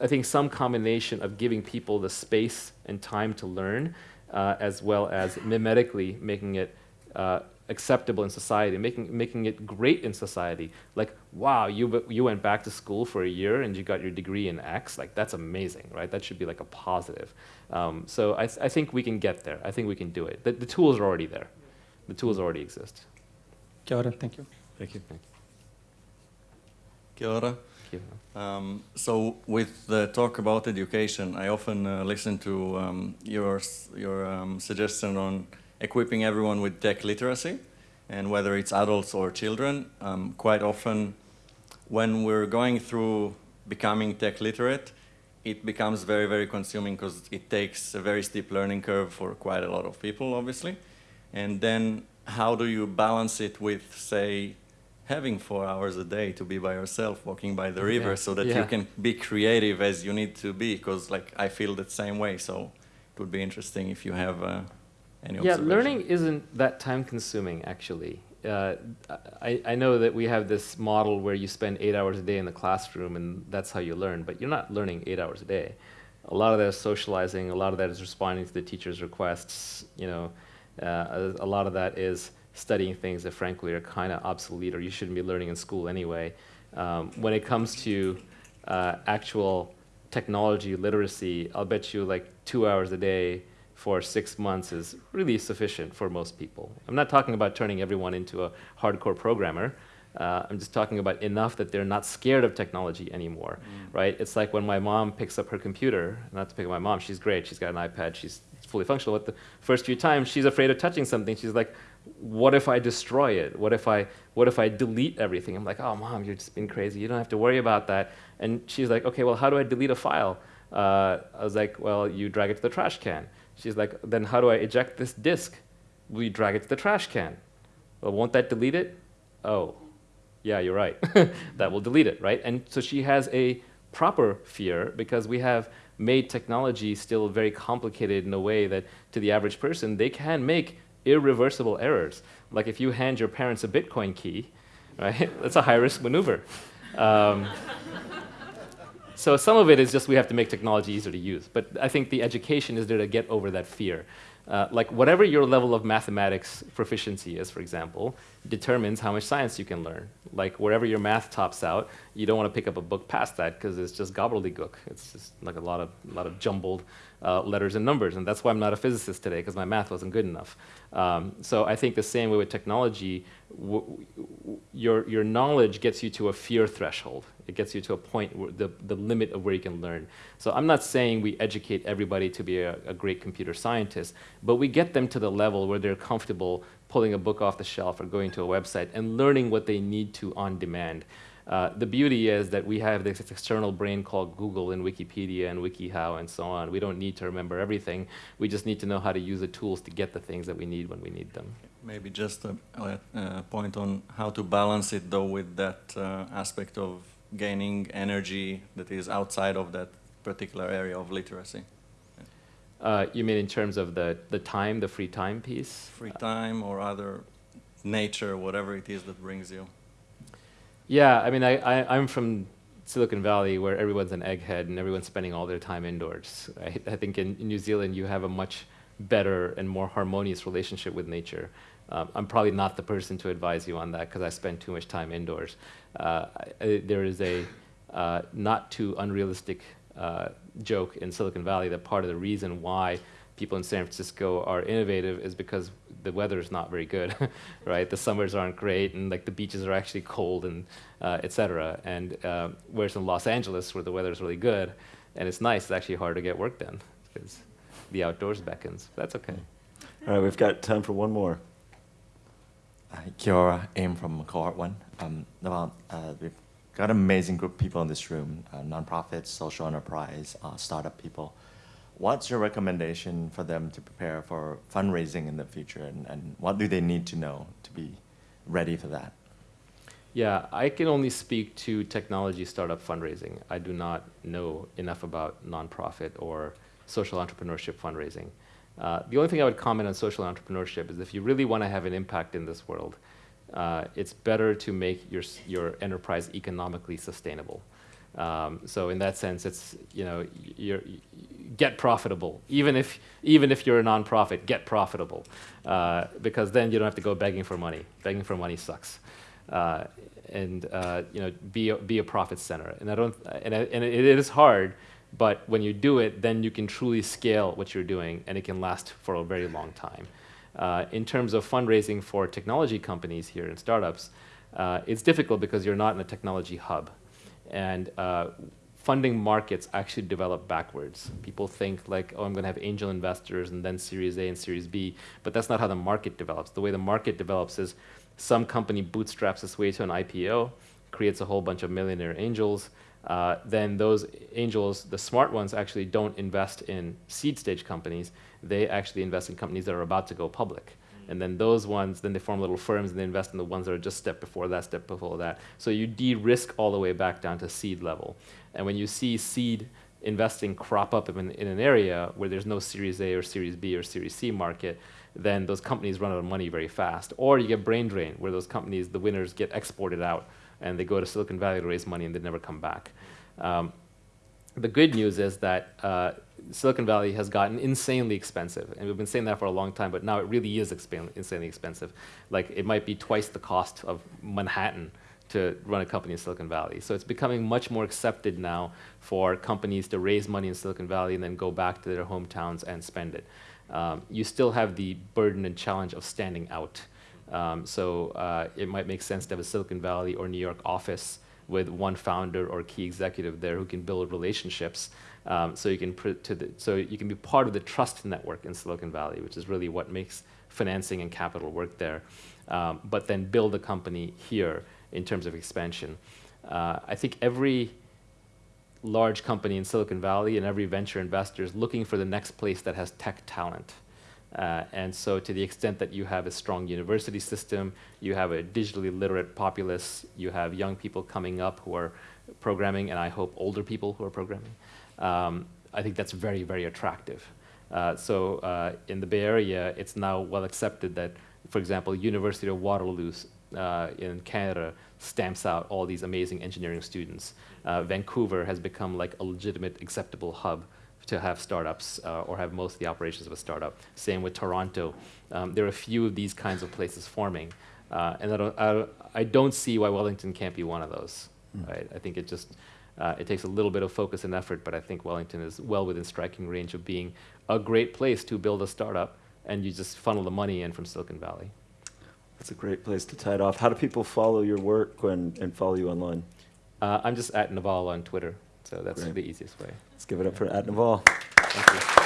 I think some combination of giving people the space and time to learn, uh, as well as mimetically making it uh, acceptable in society, making, making it great in society. Like, wow, you, you went back to school for a year and you got your degree in X. Like, that's amazing, right? That should be like a positive. Um, so I, th I think we can get there. I think we can do it. The, the tools are already there. The tools already exist. Kia ora, thank you. Thank you. Thank you. Kia ora. Um, so with the talk about education, I often uh, listen to um, your, your um, suggestion on equipping everyone with tech literacy, and whether it's adults or children. Um, quite often, when we're going through becoming tech literate, it becomes very, very consuming because it takes a very steep learning curve for quite a lot of people, obviously. And then how do you balance it with, say, having four hours a day to be by yourself walking by the river yeah. so that yeah. you can be creative as you need to be because like i feel the same way so it would be interesting if you have uh, any yeah learning isn't that time consuming actually. Uh, I, I know that we have this model where you spend eight hours a day in the classroom and that's how you learn but you're not learning eight hours a day. A lot of that is socializing a lot of that is responding to the teacher's requests you know. Uh, a, a lot of that is studying things that frankly are kind of obsolete or you shouldn't be learning in school anyway. Um, when it comes to uh, actual technology literacy, I'll bet you like two hours a day for six months is really sufficient for most people. I'm not talking about turning everyone into a hardcore programmer. Uh, I'm just talking about enough that they're not scared of technology anymore, mm. right? It's like when my mom picks up her computer, not to pick up my mom, she's great, she's got an iPad, she's fully functional, but the first few times she's afraid of touching something, she's like, what if I destroy it? What if I, what if I delete everything? I'm like, oh, mom, you're just being crazy. You don't have to worry about that. And she's like, okay, well, how do I delete a file? Uh, I was like, well, you drag it to the trash can. She's like, then how do I eject this disk? We drag it to the trash can. Well, won't that delete it? Oh, yeah, you're right. (laughs) that will delete it, right? And so she has a proper fear because we have made technology still very complicated in a way that to the average person, they can make irreversible errors. Like if you hand your parents a Bitcoin key, (laughs) right? That's a high risk maneuver. Um, so some of it is just we have to make technology easier to use. But I think the education is there to get over that fear. Uh, like whatever your level of mathematics proficiency is, for example, determines how much science you can learn. Like wherever your math tops out, you don't want to pick up a book past that because it's just gobbledygook. It's just like a lot of, a lot of jumbled uh, letters and numbers. And that's why I'm not a physicist today because my math wasn't good enough. Um, so I think the same way with technology, your, your knowledge gets you to a fear threshold. It gets you to a point where the, the limit of where you can learn. So I'm not saying we educate everybody to be a, a great computer scientist, but we get them to the level where they're comfortable pulling a book off the shelf or going to a website and learning what they need to on demand. Uh, the beauty is that we have this external brain called Google and Wikipedia and WikiHow and so on. We don't need to remember everything. We just need to know how to use the tools to get the things that we need when we need them. Maybe just a, point on how to balance it though with that uh, aspect of gaining energy that is outside of that particular area of literacy. Uh, you mean in terms of the, the time, the free time piece? Free time or other nature, whatever it is that brings you. Yeah, I mean, I, I, am from Silicon Valley where everyone's an egghead and everyone's spending all their time indoors. Right? I think in, in New Zealand you have a much better and more harmonious relationship with nature. Um, I'm probably not the person to advise you on that because I spend too much time indoors. Uh, I, there is a uh, not too unrealistic uh, joke in Silicon Valley that part of the reason why people in San Francisco are innovative is because the weather is not very good, (laughs) right? The summers aren't great, and like the beaches are actually cold, and uh, etc. And uh, whereas in Los Angeles, where the weather is really good and it's nice, it's actually hard to get work done because the outdoors beckons. That's okay. All right, we've got time for one more. Uh, Kia ora, Aim from Cohort 1. Um, uh, we've got an amazing group of people in this room, uh, nonprofits, social enterprise, uh, startup people. What's your recommendation for them to prepare for fundraising in the future, and, and what do they need to know to be ready for that? Yeah, I can only speak to technology startup fundraising. I do not know enough about nonprofit or social entrepreneurship fundraising. Uh, the only thing I would comment on social entrepreneurship is if you really want to have an impact in this world, uh, it's better to make your, your enterprise economically sustainable. Um, so in that sense, it's you know you're, you get profitable even if even if you're a nonprofit, get profitable uh, because then you don't have to go begging for money. Begging for money sucks. Uh, and uh, you know be a, be a profit center. And I don't and, I, and it is hard, but when you do it, then you can truly scale what you're doing, and it can last for a very long time. Uh, in terms of fundraising for technology companies here and startups, uh, it's difficult because you're not in a technology hub, and uh, funding markets actually develop backwards. People think like, oh, I'm going to have angel investors and then Series A and Series B, but that's not how the market develops. The way the market develops is some company bootstraps its way to an IPO, creates a whole bunch of millionaire angels. Uh, then those angels, the smart ones, actually don't invest in seed stage companies. They actually invest in companies that are about to go public. And then those ones, then they form little firms and they invest in the ones that are just step before that, step before that. So you de-risk all the way back down to seed level. And when you see seed investing crop up in, in an area where there's no Series A or Series B or Series C market, then those companies run out of money very fast. Or you get brain drain, where those companies, the winners, get exported out and they go to Silicon Valley to raise money and they never come back. Um, the good news is that uh, Silicon Valley has gotten insanely expensive, and we've been saying that for a long time, but now it really is insanely expensive. Like it might be twice the cost of Manhattan to run a company in Silicon Valley. So it's becoming much more accepted now for companies to raise money in Silicon Valley and then go back to their hometowns and spend it um, you still have the burden and challenge of standing out. Um, so uh, it might make sense to have a Silicon Valley or New York office with one founder or key executive there who can build relationships. Um, so you can the, so you can be part of the trust network in Silicon Valley, which is really what makes financing and capital work there. Um, but then build a company here in terms of expansion. Uh, I think every large company in Silicon Valley and every venture investor is looking for the next place that has tech talent. Uh, and so to the extent that you have a strong university system, you have a digitally literate populace, you have young people coming up who are programming, and I hope older people who are programming, um, I think that's very, very attractive. Uh, so uh, in the Bay Area, it's now well accepted that, for example, University of Waterloo uh, in Canada stamps out all these amazing engineering students. Uh, Vancouver has become like a legitimate, acceptable hub to have startups uh, or have most of the operations of a startup. Same with Toronto. Um, there are a few of these kinds of places forming. Uh, and I don't, I, I, don't see why Wellington can't be one of those. Mm. Right? I think it just uh, it takes a little bit of focus and effort, but I think Wellington is well within striking range of being a great place to build a startup, and you just funnel the money in from Silicon Valley. That's a great place to tie it off. How do people follow your work and, and follow you online? Uh, I'm just at Naval on Twitter, so that's great. the easiest way. Let's give it up for at Naval. Thank you.